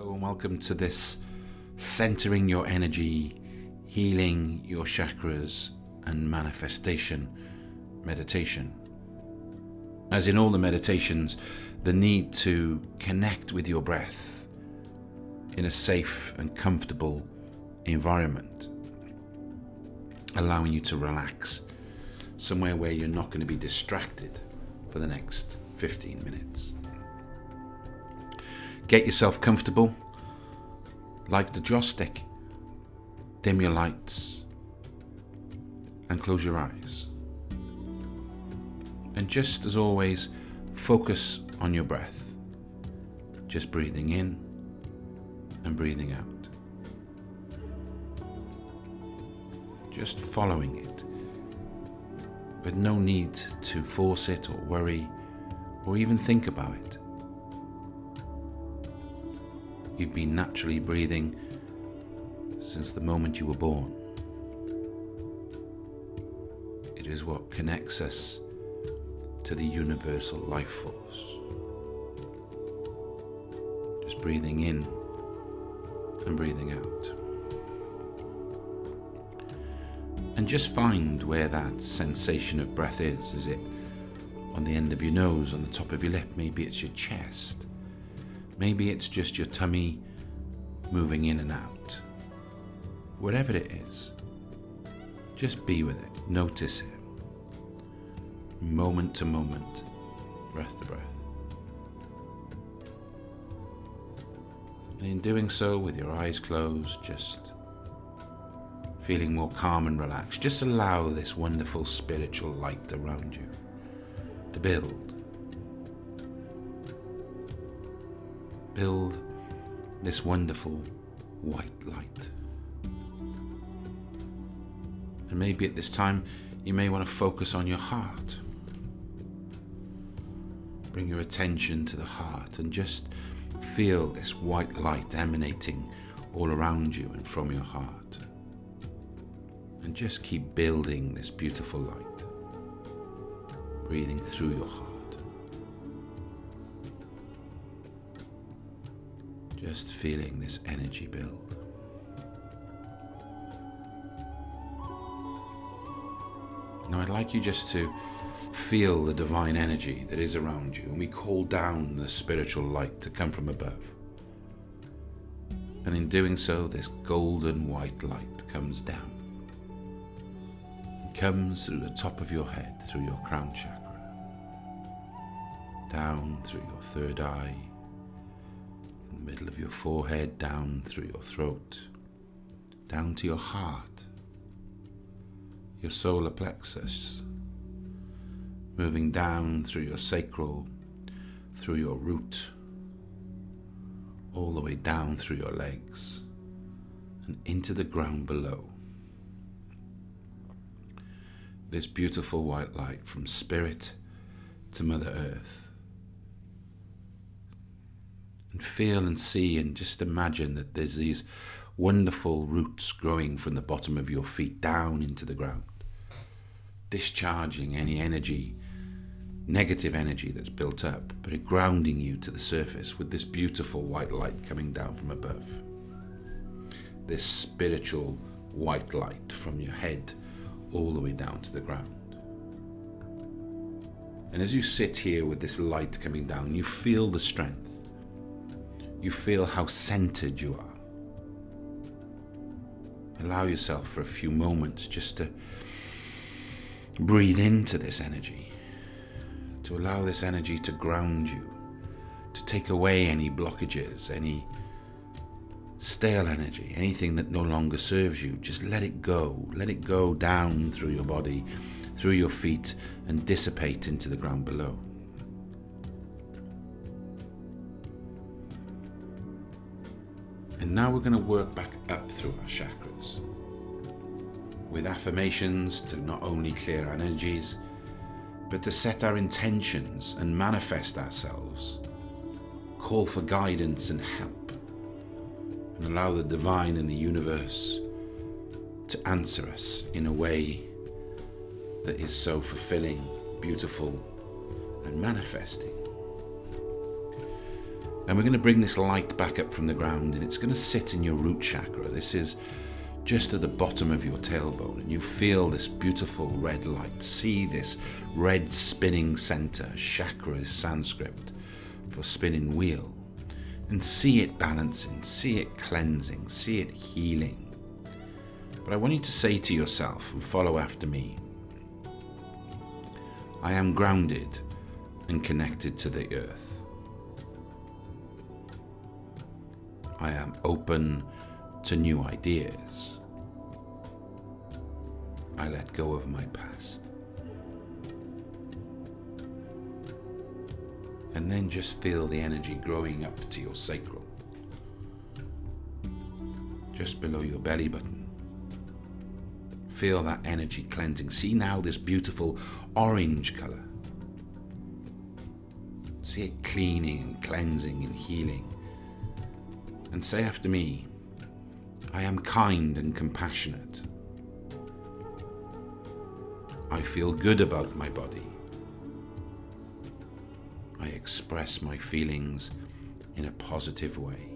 Hello and welcome to this centering your energy, healing your chakras and manifestation meditation. As in all the meditations, the need to connect with your breath in a safe and comfortable environment, allowing you to relax somewhere where you're not going to be distracted for the next 15 minutes. Get yourself comfortable, like the joss stick. Dim your lights and close your eyes. And just as always, focus on your breath. Just breathing in and breathing out. Just following it with no need to force it or worry or even think about it. You've been naturally breathing since the moment you were born. It is what connects us to the universal life force. Just breathing in and breathing out. And just find where that sensation of breath is. Is it on the end of your nose, on the top of your lip? Maybe it's your chest. Maybe it's just your tummy moving in and out. Whatever it is, just be with it, notice it, moment to moment, breath to breath. And in doing so, with your eyes closed, just feeling more calm and relaxed, just allow this wonderful spiritual light around you to build build this wonderful white light. And maybe at this time you may want to focus on your heart. Bring your attention to the heart and just feel this white light emanating all around you and from your heart. And just keep building this beautiful light, breathing through your heart. Just feeling this energy build. Now, I'd like you just to feel the divine energy that is around you, and we call down the spiritual light to come from above. And in doing so, this golden white light comes down. It comes through the top of your head, through your crown chakra, down through your third eye the middle of your forehead, down through your throat, down to your heart, your solar plexus, moving down through your sacral, through your root, all the way down through your legs and into the ground below. This beautiful white light from Spirit to Mother Earth and feel and see and just imagine that there's these wonderful roots growing from the bottom of your feet down into the ground, discharging any energy, negative energy that's built up, but grounding you to the surface with this beautiful white light coming down from above. This spiritual white light from your head all the way down to the ground. And as you sit here with this light coming down, you feel the strength you feel how centered you are. Allow yourself for a few moments just to breathe into this energy, to allow this energy to ground you, to take away any blockages, any stale energy, anything that no longer serves you. Just let it go. Let it go down through your body, through your feet, and dissipate into the ground below. And now we're going to work back up through our chakras. With affirmations to not only clear our energies, but to set our intentions and manifest ourselves, call for guidance and help, and allow the divine and the universe to answer us in a way that is so fulfilling, beautiful, and manifesting. And we're going to bring this light back up from the ground and it's going to sit in your root chakra. This is just at the bottom of your tailbone and you feel this beautiful red light. See this red spinning center. Chakra is Sanskrit for spinning wheel. And see it balancing, see it cleansing, see it healing. But I want you to say to yourself and follow after me I am grounded and connected to the earth. I am open to new ideas. I let go of my past. And then just feel the energy growing up to your sacral, just below your belly button. Feel that energy cleansing. See now this beautiful orange color. See it cleaning and cleansing and healing and say after me, I am kind and compassionate. I feel good about my body. I express my feelings in a positive way.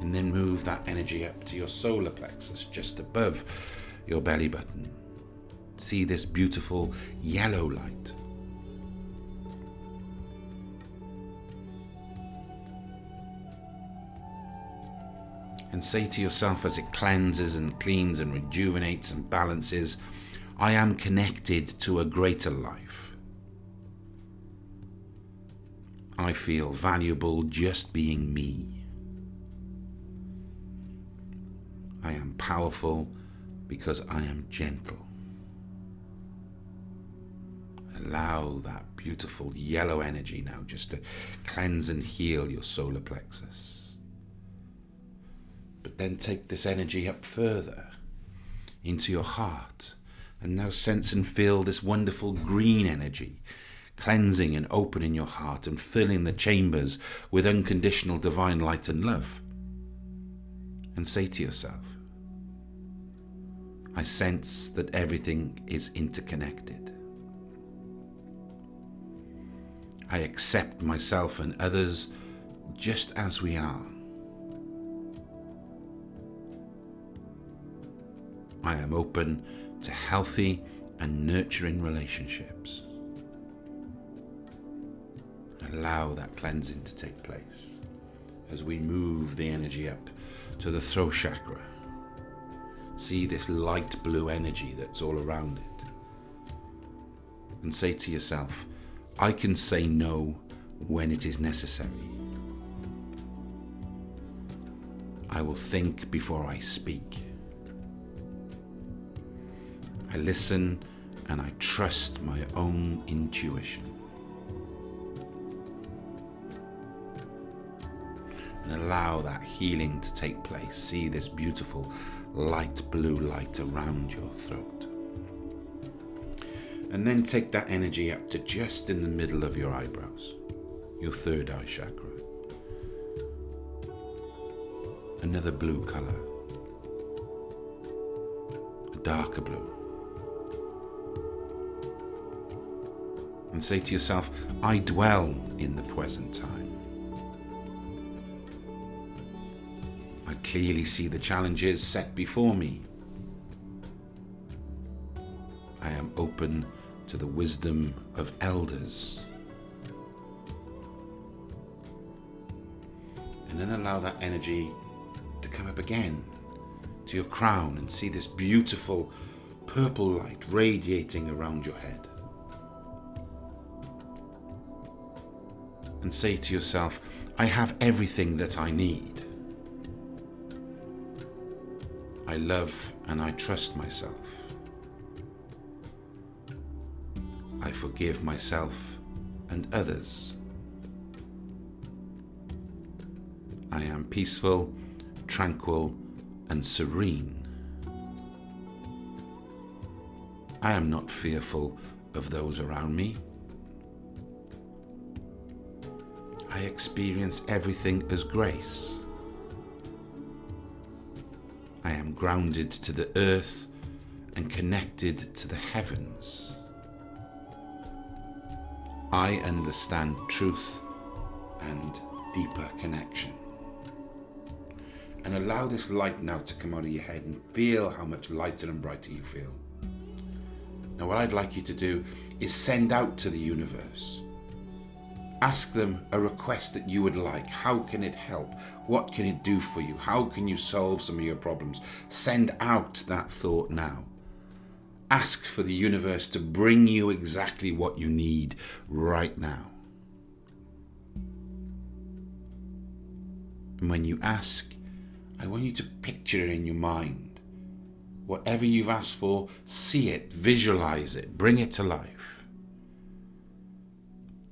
And then move that energy up to your solar plexus, just above your belly button see this beautiful yellow light. And say to yourself as it cleanses and cleans and rejuvenates and balances, I am connected to a greater life. I feel valuable just being me. I am powerful because I am gentle allow that beautiful yellow energy now just to cleanse and heal your solar plexus. But then take this energy up further into your heart and now sense and feel this wonderful green energy cleansing and opening your heart and filling the chambers with unconditional divine light and love. And say to yourself, I sense that everything is interconnected. I accept myself and others just as we are. I am open to healthy and nurturing relationships. Allow that cleansing to take place as we move the energy up to the throat chakra. See this light blue energy that's all around it. And say to yourself, I can say no when it is necessary. I will think before I speak. I listen and I trust my own intuition. And allow that healing to take place. See this beautiful light blue light around your throat. And then take that energy up to just in the middle of your eyebrows, your third eye chakra. Another blue color, a darker blue. And say to yourself, I dwell in the present time. I clearly see the challenges set before me. I am open to the wisdom of elders. And then allow that energy to come up again to your crown and see this beautiful purple light radiating around your head. And say to yourself, I have everything that I need. I love and I trust myself. I forgive myself and others. I am peaceful, tranquil, and serene. I am not fearful of those around me. I experience everything as grace. I am grounded to the earth and connected to the heavens. I understand truth and deeper connection. And allow this light now to come out of your head and feel how much lighter and brighter you feel. Now, what I'd like you to do is send out to the universe. Ask them a request that you would like. How can it help? What can it do for you? How can you solve some of your problems? Send out that thought now. Ask for the universe to bring you exactly what you need right now. And when you ask, I want you to picture it in your mind. Whatever you've asked for, see it, visualize it, bring it to life.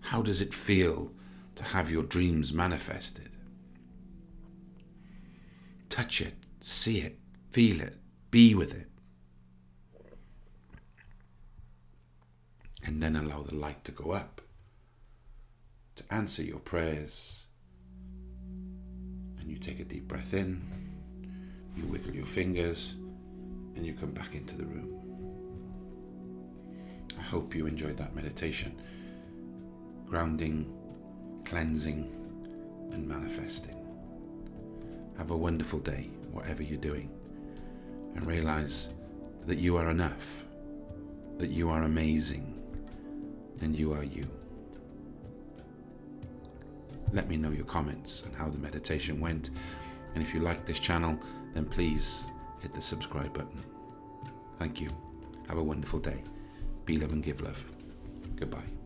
How does it feel to have your dreams manifested? Touch it, see it, feel it, be with it. And then allow the light to go up to answer your prayers and you take a deep breath in, you wiggle your fingers, and you come back into the room. I hope you enjoyed that meditation. Grounding, cleansing, and manifesting. Have a wonderful day, whatever you're doing, and realize that you are enough, that you are amazing, and you are you let me know your comments and how the meditation went. And if you like this channel, then please hit the subscribe button. Thank you. Have a wonderful day. Be love and give love. Goodbye.